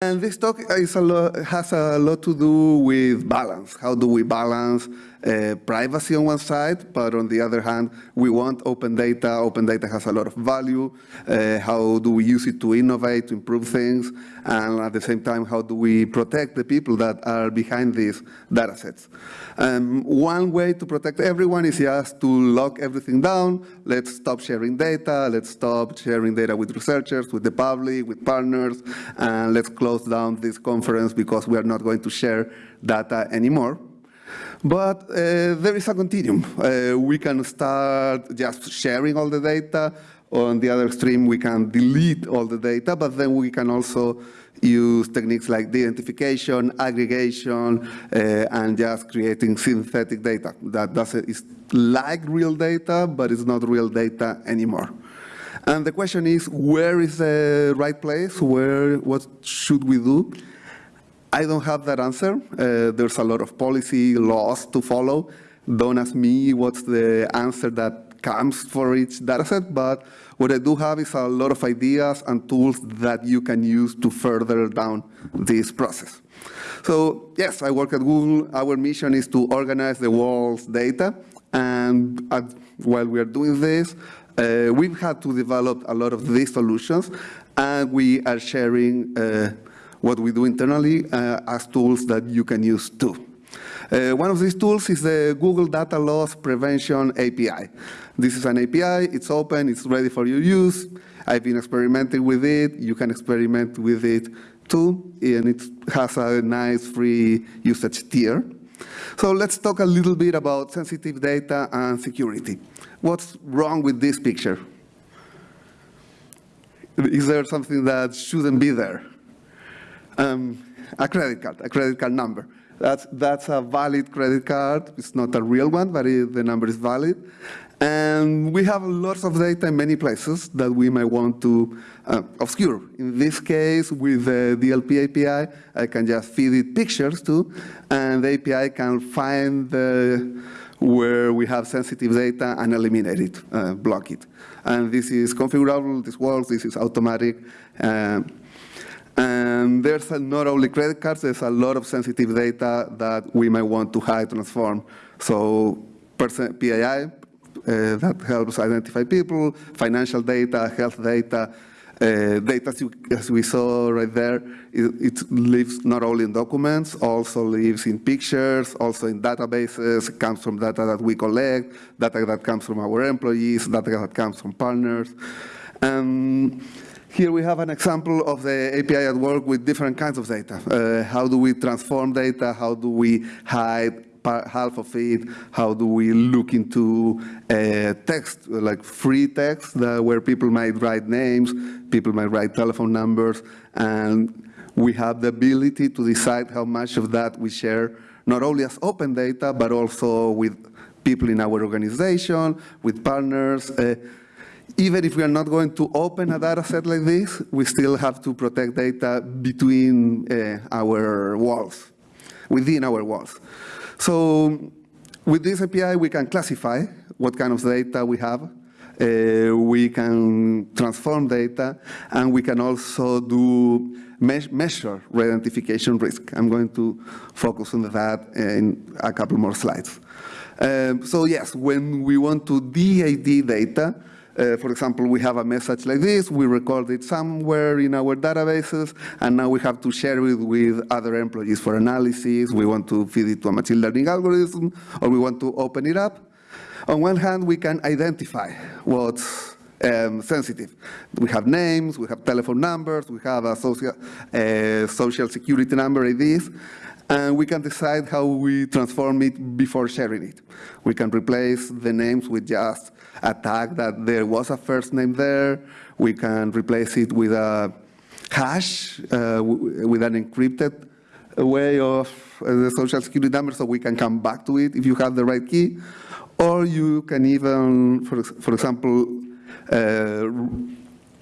And this talk a lot, has a lot to do with balance. How do we balance uh, privacy on one side, but on the other hand, we want open data. Open data has a lot of value. Uh, how do we use it to innovate, to improve things? And at the same time, how do we protect the people that are behind these data sets? Um, one way to protect everyone is just to lock everything down. Let's stop sharing data. Let's stop sharing data with researchers, with the public, with partners, and let's close down this conference because we are not going to share data anymore. But uh, there is a continuum. Uh, we can start just sharing all the data. On the other extreme, we can delete all the data, but then we can also use techniques like de-identification, aggregation, uh, and just creating synthetic data. That does is like real data, but it's not real data anymore. And the question is, where is the right place? Where, what should we do? I don't have that answer. Uh, there's a lot of policy laws to follow. Don't ask me what's the answer that comes for each dataset, but what I do have is a lot of ideas and tools that you can use to further down this process. So yes, I work at Google. Our mission is to organize the world's data. And at, while we are doing this, uh, we've had to develop a lot of these solutions, and we are sharing uh, what we do internally uh, as tools that you can use too. Uh, one of these tools is the Google Data Loss Prevention API. This is an API, it's open, it's ready for your use. I've been experimenting with it, you can experiment with it too, and it has a nice free usage tier. So let's talk a little bit about sensitive data and security. What's wrong with this picture? Is there something that shouldn't be there? Um, a credit card, a credit card number. That's, that's a valid credit card. It's not a real one, but it, the number is valid. And we have lots of data in many places that we might want to uh, obscure. In this case, with the DLP API, I can just feed it pictures too, and the API can find the, where we have sensitive data and eliminate it, uh, block it. And this is configurable, this works, this is automatic. Uh, and there's not only credit cards, there's a lot of sensitive data that we might want to hide, transform. So PII, uh, that helps identify people, financial data, health data, uh, data as we saw right there, it, it, lives not only in documents, also lives in pictures, also in databases, it comes from data that we collect, data that comes from our employees, data that comes from partners. Um, here we have an example of the API at work with different kinds of data. Uh, how do we transform data? How do we hide half of it? How do we look into uh, text, like free text, where people might write names, people might write telephone numbers, and we have the ability to decide how much of that we share, not only as open data, but also with people in our organization, with partners. Uh, even if we are not going to open a data set like this, we still have to protect data between uh, our walls, within our walls. So with this API, we can classify what kind of data we have. Uh, we can transform data, and we can also do me measure re-identification risk. I'm going to focus on that in a couple more slides. Um, so yes, when we want to de-ID data, uh, for example, we have a message like this, we record it somewhere in our databases, and now we have to share it with other employees for analysis. We want to feed it to a machine learning algorithm, or we want to open it up. On one hand, we can identify what's um, sensitive. We have names, we have telephone numbers, we have a social, uh, social security number IDs, and we can decide how we transform it before sharing it. We can replace the names with just a tag that there was a first name there. We can replace it with a hash, uh, with an encrypted way of uh, the social security number so we can come back to it if you have the right key. Or you can even, for, for example, uh,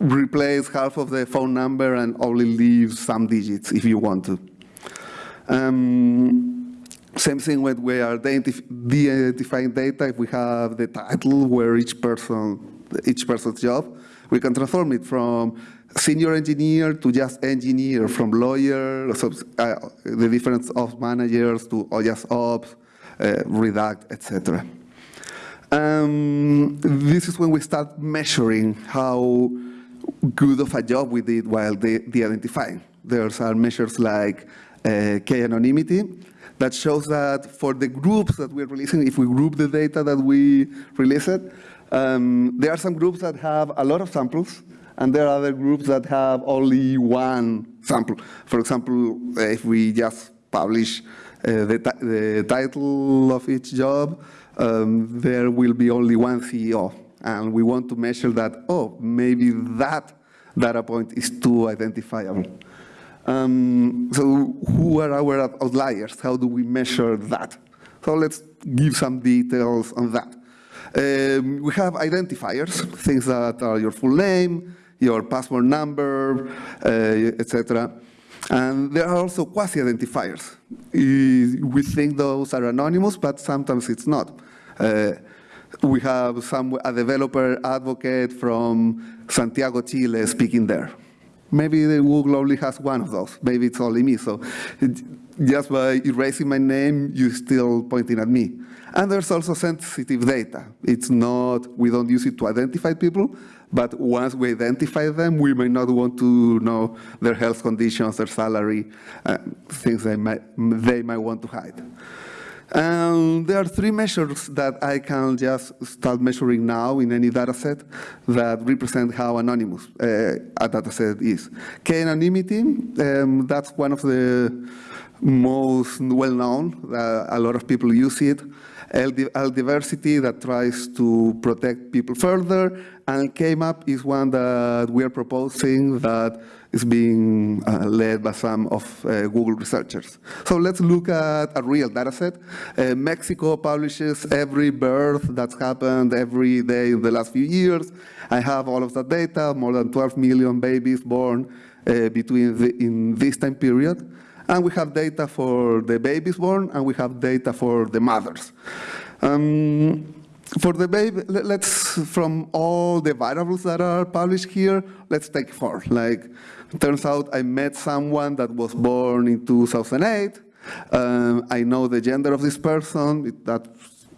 replace half of the phone number and only leave some digits if you want to. Um, same thing when we are de-identifying data, if we have the title where each person, each person's job, we can transform it from senior engineer to just engineer, from lawyer, uh, the difference of managers to just ops, uh, redact, etc. Um, this is when we start measuring how good of a job we did while de-identifying. There are measures like uh, k-anonymity that shows that for the groups that we're releasing, if we group the data that we release it, um, there are some groups that have a lot of samples, and there are other groups that have only one sample. For example, if we just publish uh, the, the, title of each job, um, there will be only one CEO. And we want to measure that, oh, maybe that data point is too identifiable. Um, so who are our outliers? How do we measure that? So let's give some details on that. Um, we have identifiers, things that are your full name, your passport number, uh, etc. And there are also quasi-identifiers. We think those are anonymous, but sometimes it's not. Uh, we have some, a developer advocate from Santiago, Chile speaking there. Maybe the Google only has one of those. Maybe it's only me. So just by erasing my name, you're still pointing at me. And there's also sensitive data. It's not, we don't use it to identify people, but once we identify them, we may not want to know their health conditions, their salary, uh, things they might, they might want to hide. And there are three measures that I can just start measuring now in any data set that represent how anonymous uh, a data set is. K-anonymity, um, that's one of the most well-known. Uh, a lot of people use it. Diversity that tries to protect people further, and K-map is one that we are proposing that is being uh, led by some of uh, Google researchers. So let's look at a real data set. Uh, Mexico publishes every birth that's happened every day in the last few years. I have all of that data, more than 12 million babies born uh, between the, in this time period. And we have data for the babies born, and we have data for the mothers. Um, for the baby, let's, from all the variables that are published here, let's take four. Like, turns out I met someone that was born in 2008. Um, I know the gender of this person. That's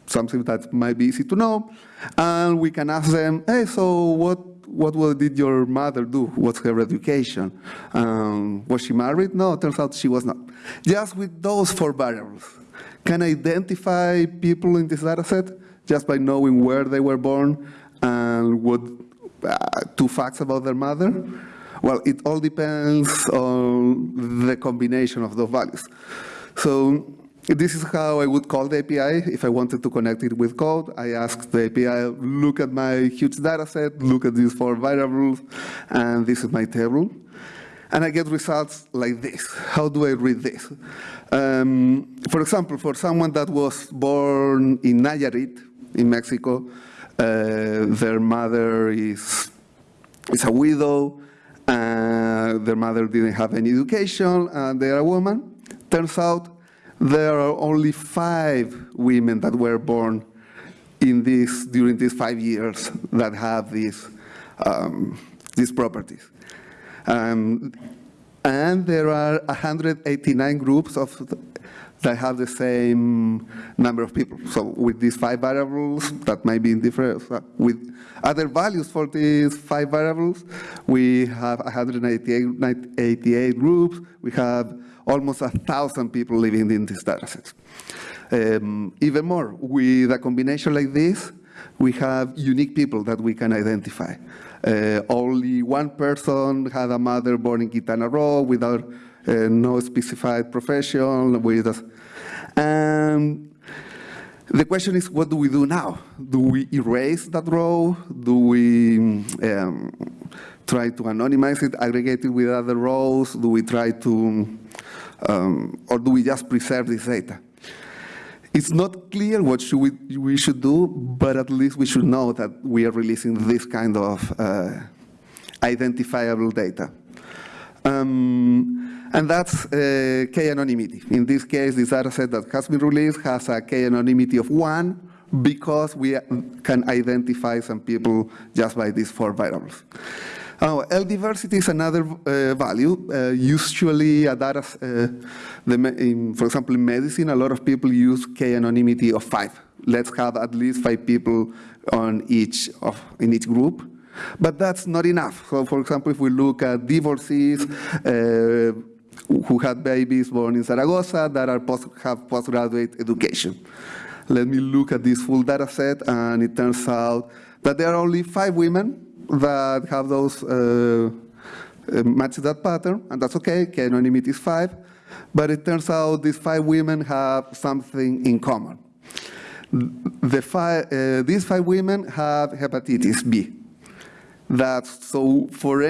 something that might be easy to know. And we can ask them, hey, so what what did your mother do? What's her education? Um, was she married? No, turns out she was not. Just with those four variables, can I identify people in this data set just by knowing where they were born and what uh, two facts about their mother? Well, it all depends on the combination of those values. So this is how I would call the API if I wanted to connect it with code. I ask the API, look at my huge data set, look at these four variables, and this is my table. And I get results like this. How do I read this? Um, for example, for someone that was born in Nayarit, in Mexico, uh, their mother is, is a widow, uh, their mother didn't have any education, and they're a woman. Turns out there are only five women that were born in this, during these five years that have these, um, these properties. Um, and there are 189 groups of that have the same number of people. So with these five variables, that might be different, with other values for these five variables, we have 188 groups, we have almost a thousand people living in these data sets. Um, even more, with a combination like this, we have unique people that we can identify. Uh, only one person had a mother born in Quintana Roo without uh, no specified profession. With us. And the question is, what do we do now? Do we erase that row? Do we um, try to anonymize it, aggregate it with other rows? Do we try to um, or do we just preserve this data? It's not clear what should we, we should do, but at least we should know that we are releasing this kind of uh, identifiable data. Um, and that's uh, k-anonymity. In this case, this dataset that has been released has a k-anonymity of one because we can identify some people just by these four variables. Oh, L diversity is another uh, value. Uh, usually, a data, uh, in, for example, in medicine, a lot of people use k anonymity of five. Let's have at least five people on each of in each group. But that's not enough. So, for example, if we look at divorcees uh, who had babies born in Zaragoza that are post, have postgraduate education. Let me look at this full data set, and it turns out that there are only five women that have those uh, uh, match that pattern, and that's okay, k anonymity is five, but it turns out these five women have something in common. The five, uh, these five women have hepatitis B. That's so for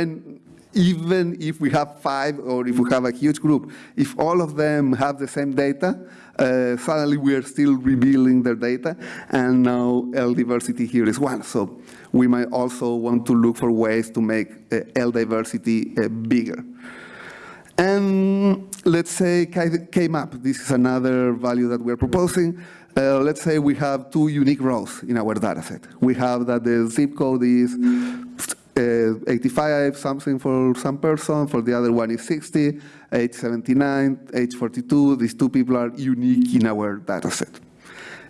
even if we have five or if we have a huge group, if all of them have the same data, uh, suddenly we are still revealing their data, and now L diversity here is one. So we might also want to look for ways to make uh, L diversity uh, bigger. And let's say K-map, this is another value that we're proposing. Uh, let's say we have two unique rows in our dataset. We have that the zip code is 85 something for some person, for the other one is 60, age 79, age 42. These two people are unique in our dataset.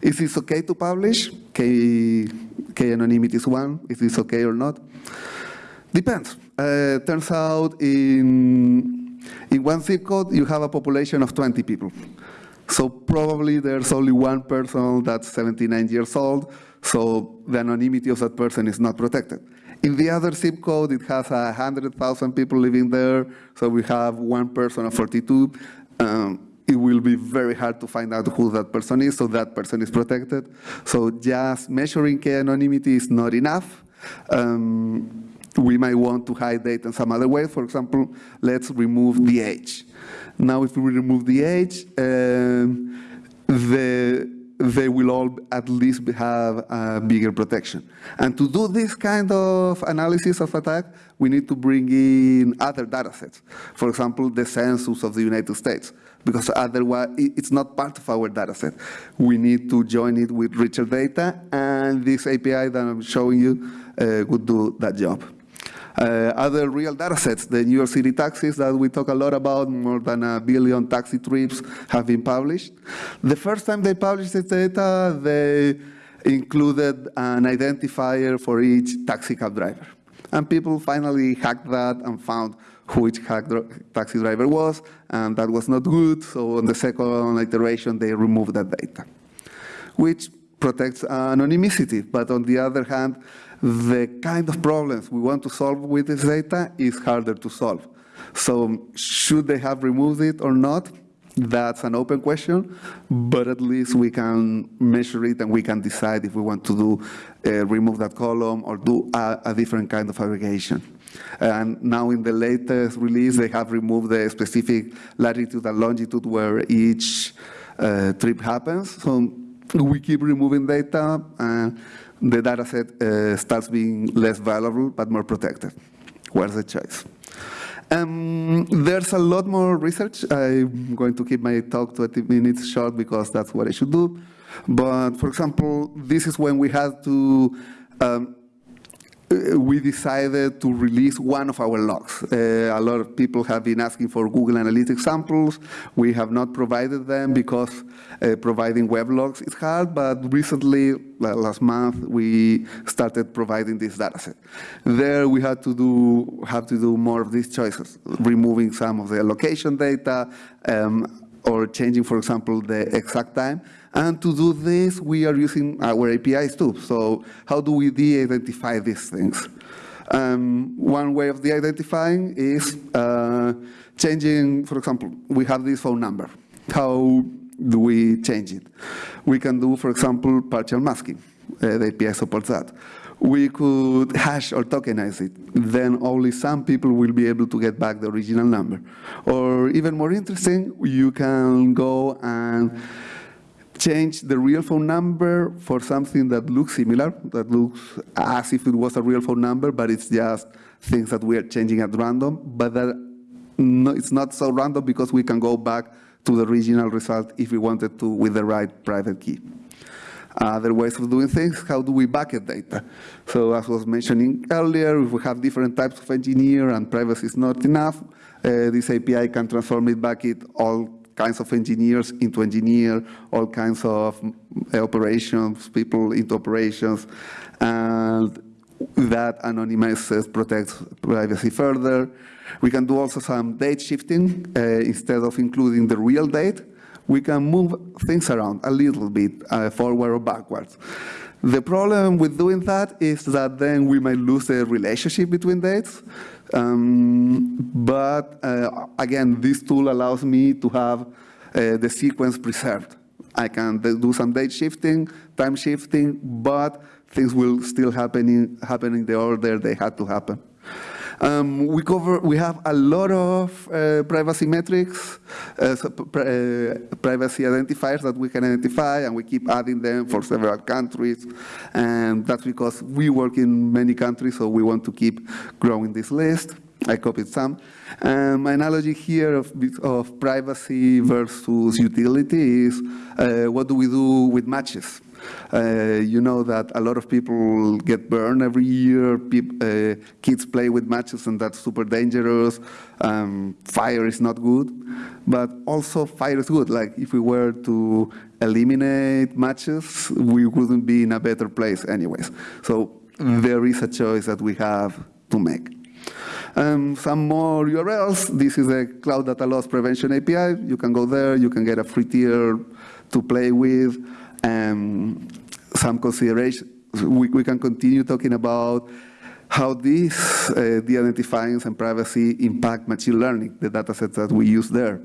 Is this okay to publish? K, K anonymity is one. Is this okay or not? Depends. Uh, turns out in, in one zip code, you have a population of 20 people. So probably there's only one person that's 79 years old, so the anonymity of that person is not protected. In the other zip code, it has 100,000 people living there, so we have one person of 42. Um, it will be very hard to find out who that person is, so that person is protected. So just measuring K anonymity is not enough. Um, we might want to hide data in some other way. For example, let's remove the age. Now, if we remove the age, um, the they will all at least have a bigger protection. And to do this kind of analysis of attack, we need to bring in other data sets. For example, the census of the United States, because otherwise it's not part of our data set. We need to join it with richer data, and this API that I'm showing you uh, would do that job. Uh, other real data sets, the New York City taxis that we talk a lot about, more than a billion taxi trips have been published. The first time they published this data, they included an identifier for each taxi cab driver. And people finally hacked that and found who each taxi driver was, and that was not good, so on the second iteration, they removed that data, which protects anonymity, but on the other hand, the kind of problems we want to solve with this data is harder to solve. So should they have removed it or not? That's an open question, but at least we can measure it and we can decide if we want to do uh, remove that column or do a, a, different kind of aggregation. And now in the latest release, they have removed the specific latitude and longitude where each uh, trip happens. So we keep removing data. and the data set uh, starts being less valuable but more protected. Where's the choice? Um, there's a lot more research. I'm going to keep my talk 20 minutes short because that's what I should do. But for example, this is when we had to um, we decided to release one of our logs. Uh, a lot of people have been asking for Google Analytics samples. We have not provided them because uh, providing web logs is hard, but recently, last month, we started providing this dataset. There we had to do, have to do more of these choices, removing some of the location data, um, or changing, for example, the exact time. And to do this, we are using our APIs too. So how do we de-identify these things? Um, one way of de-identifying is uh, changing, for example, we have this phone number. How do we change it? We can do, for example, partial masking. Uh, the API supports that. We could hash or tokenize it. Then only some people will be able to get back the original number. Or even more interesting, you can go and change the real phone number for something that looks similar, that looks as if it was a real phone number, but it's just things that we are changing at random, but that no, it's not so random because we can go back to the original result if we wanted to with the right private key. Other ways of doing things, how do we bucket data? So as was mentioning earlier, if we have different types of engineer and privacy is not enough, uh, this API can transform it bucket all kinds of engineers into engineer, all kinds of uh, operations, people into operations, and that anonymizes, protects privacy further. We can do also some date shifting. Uh, instead of including the real date, we can move things around a little bit, uh, forward or backwards. The problem with doing that is that then we might lose the relationship between dates. Um, but uh, again, this tool allows me to have uh, the sequence preserved. I can do some date shifting, time shifting, but things will still happen in, happen in the order they had to happen. Um, we cover, we have a lot of uh, privacy metrics, uh, so, uh, privacy identifiers that we can identify, and we keep adding them for several countries. And that's because we work in many countries, so we want to keep growing this list. I copied some. Um, my analogy here of, of privacy versus utility is uh, what do we do with matches? Uh, you know that a lot of people get burned every year. Uh, kids play with matches and that's super dangerous. Um, fire is not good, but also fire is good. Like if we were to eliminate matches, we wouldn't be in a better place anyways. So there is a choice that we have to make. Um, some more URLs. This is a Cloud Data Loss Prevention API. You can go there. You can get a free tier to play with. Um, some considerations. We, we can continue talking about how these uh, de-identifying and privacy impact machine learning, the data sets that we use there.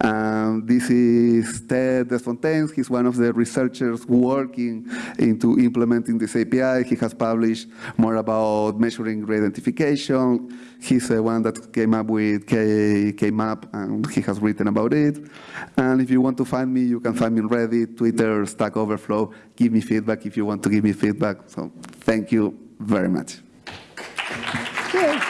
Um, this is Ted Desfontaines. He's one of the researchers working into implementing this API. He has published more about measuring re-identification. He's the one that came up with K, KMAP, and he has written about it. And if you want to find me, you can find me on Reddit, Twitter, Stack Overflow. Give me feedback if you want to give me feedback. So thank you very much. Good.